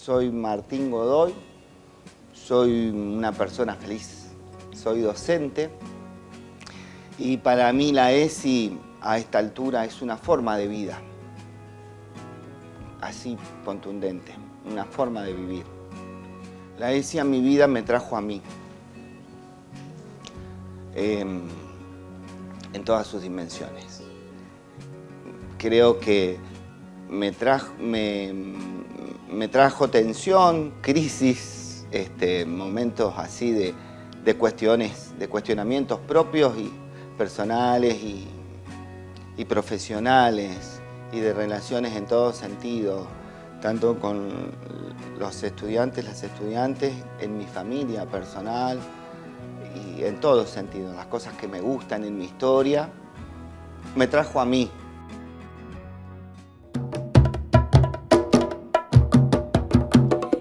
soy Martín Godoy, soy una persona feliz, soy docente y para mí la ESI a esta altura es una forma de vida, así contundente, una forma de vivir. La ESI a mi vida me trajo a mí, em, en todas sus dimensiones. Creo que me, me, trajo tensión, crisis, este, momentos así de, cuestiones, de cuestionamientos propios y personales y, profesionales y de relaciones en todo sentido, tanto con los estudiantes, las estudiantes, en mi familia personal y en todo sentido, las cosas que me gustan en mi historia, me trajo a mí,